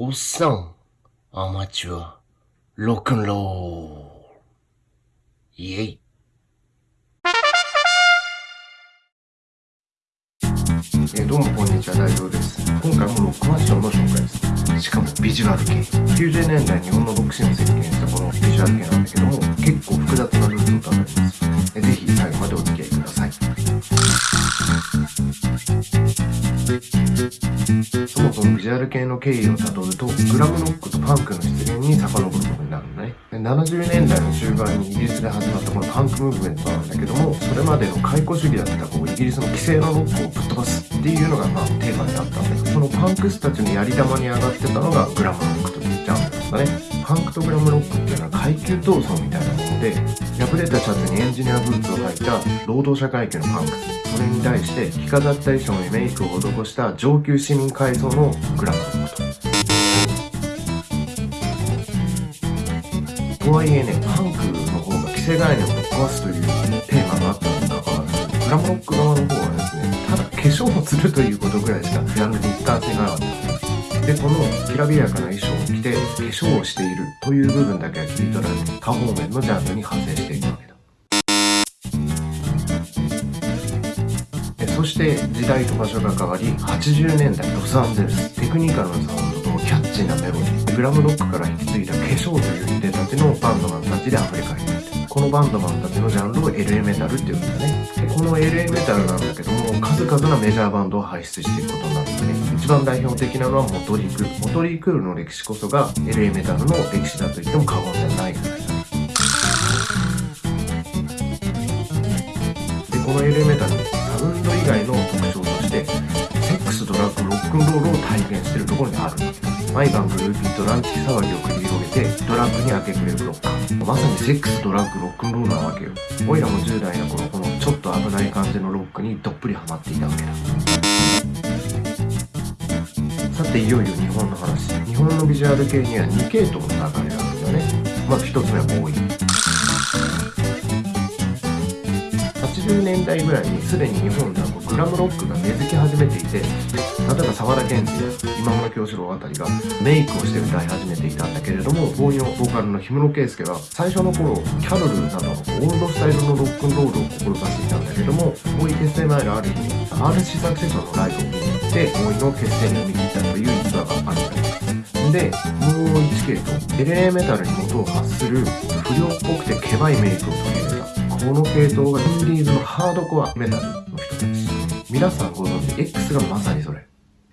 おっさん、アマチュア、ロックンロール。イェイ。えどうもこんにちは、大丈夫です。今回もロックファッションの紹介です。しかもビジュアル系。90年代日本のロックシーンを席巻したこのビジュアル系なんだけども、結構複雑なルーツをたどります。ぜひ最後までお付き合いください。そもそもビジュアル系の経緯をたどると、グラムロックとパンクの出現に遡ることになると。70年代の終盤にイギリスで始まったこのパンクムーブメントなんだけども、それまでの解雇主義だったこうイギリスの規制のロックをぶっ飛ばすっていうのがまあテーマにあったんで、そのパンクスたちのやり玉に上がってたのがグラムロックというジャンルなんだね。パンクとグラムロックっていうのは階級闘争みたいなもので、破れたシャツにエンジニアブーツを履いた労働者階級のパンク。それに対して着飾った衣装にメイクを施した上級市民階層のグラムロックと。とはいえね、パンクの方が既成概念をぶっ壊すというテーマがあったにもかかわらず、グラムロック側の方はですね、ただ化粧をするということぐらいしかジャンルで一貫性がなかったんです。で、このきらびやかな衣装を着て化粧をしているという部分だけは切り取られて、多方面のジャンルに派生していくわけだ。そして時代と場所が変わり80年代ロサンゼルステクニカルなサウンドとキャッチーなメロディーグラムロックから引き継いだ化粧という出たちのバンドマンたちで溢れ返っているこのバンドマンたちのジャンルを LA メタルっていうんだねでこの LA メタルなんだけども数々なメジャーバンドを輩出していくことになるんだね一番代表的なのはモトリークールモトリークールの歴史こそが LA メタルの歴史だと言っても過言ではないぐらいだでこの LA メタルサウンド以外の特徴としてセックスドラッグロックンロール体現してるところにある。毎晩グルーピーとランチ騒ぎを繰り広げてドラッグに明け暮れるロッカー。まさにセックスドラッグロックンロールなわけよ。オイラも10代の頃このちょっと危ない感じのロックにどっぷりハマっていたわけだ。さていよいよ日本の話。日本のビジュアル系には2系統の流れがあるんだね。まず1つ目はボーイ。80年代ぐらいにすでに日本ではグラムロックが根付き始めていて例えば沢田研二や今村京志郎あたりがメイクをして歌い始めていたんだけれどもボーイのボーカルの氷室圭介は最初の頃キャロルなどのオールドスタイルのロックンロールを志していたんだけどもボーイ結成前のある日に RC サクセションのライブを見に行ってボーイの結成に踏み切ったという逸話があるんです。でもう1系統 LA メタルに元を発する不良っぽくてケバいメイクを取り入れたこの系統がインディーズのハードコアメタルの人たち皆さんご存知 X がまさにそれ、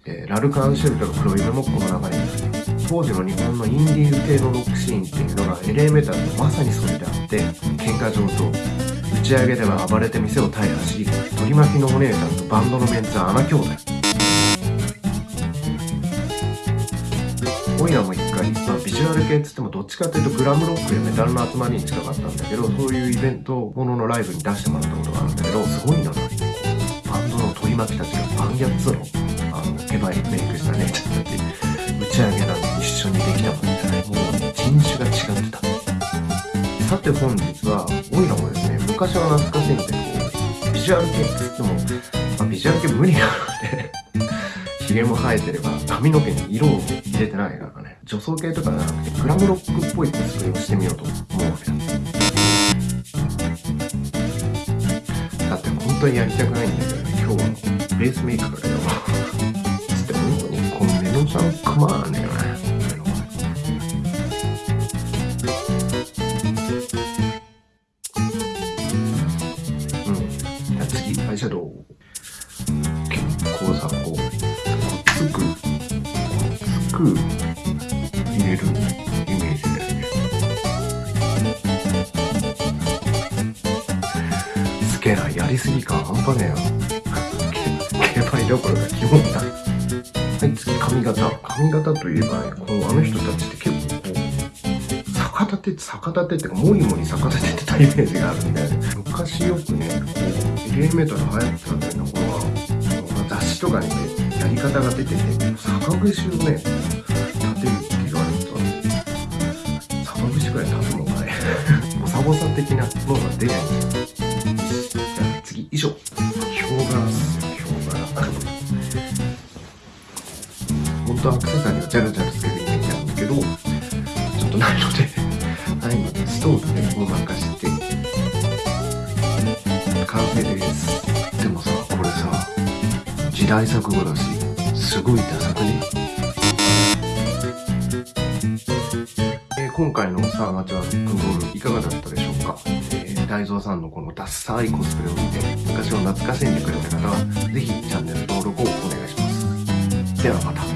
えーラルカ・アンシェルトの黒犬もこの流れになる当時の日本のインディーズ系のロックシーンっていうのが LA メタルのまさにそれであって喧嘩上等。打ち上げでは暴れて店を大破し取り巻きのお姉さんとバンドのメンツは穴兄弟。今夜も一回、まあ、ビジュアル系っつってもどっちかっていうとグラムロックやメタルの集まりに近かったんだけどそういうイベントもののライブに出してもらったことがあるんだけどすごいなバンドの取り巻きたちがバンギャッツのあのケバいメイクした姉ちゃん。たち打ち上げなん。て一緒にできなかったねもう人種が違ってたさて本日はオイラもですね昔は懐かしいん。でこうビジュアル系っつっても、まあ、ビジュアル系無理なのでヒゲも生えてれば髪の毛に色を入れてないからね女装系とかじゃなくてグラムロックっぽいコスプレをしてみようと思うわけだだって本当にやりたくないん。だけどね今日はベースメイクからよつって本当にこのメロさんくまねえよねメロうん。じゃあ次アイシャドウ結構さこうつくく入れるイメージだよねすげえなやりすぎ感半端ねえよ。けケバいどころか基本だ。型髪型といえばこうあの人たちって結構こう逆立てって逆立てってかもりもり逆立ててたイメージがあるんだよね昔よくねこうエレメーター流行ってたんだよな頃は雑誌とかにねやり方が出てて逆串をね立てるって言われてたんで逆串くらい立つのかね ボサボサ的なのが出ないんですよよヒョウ柄本当アクセサリーをジャルジャルつけてけどちょっとないのでないのでストーブでごまかして完成です。でもさこれさ時代錯誤だしすごいダサくね？え今回のさあアマチュアロックンロールいかがだったでしょうか、えー、大蔵さんのこのダッサいコスプレを見て昔を懐かしんでくれた方はぜひチャンネル登録をお願いします。ではまた。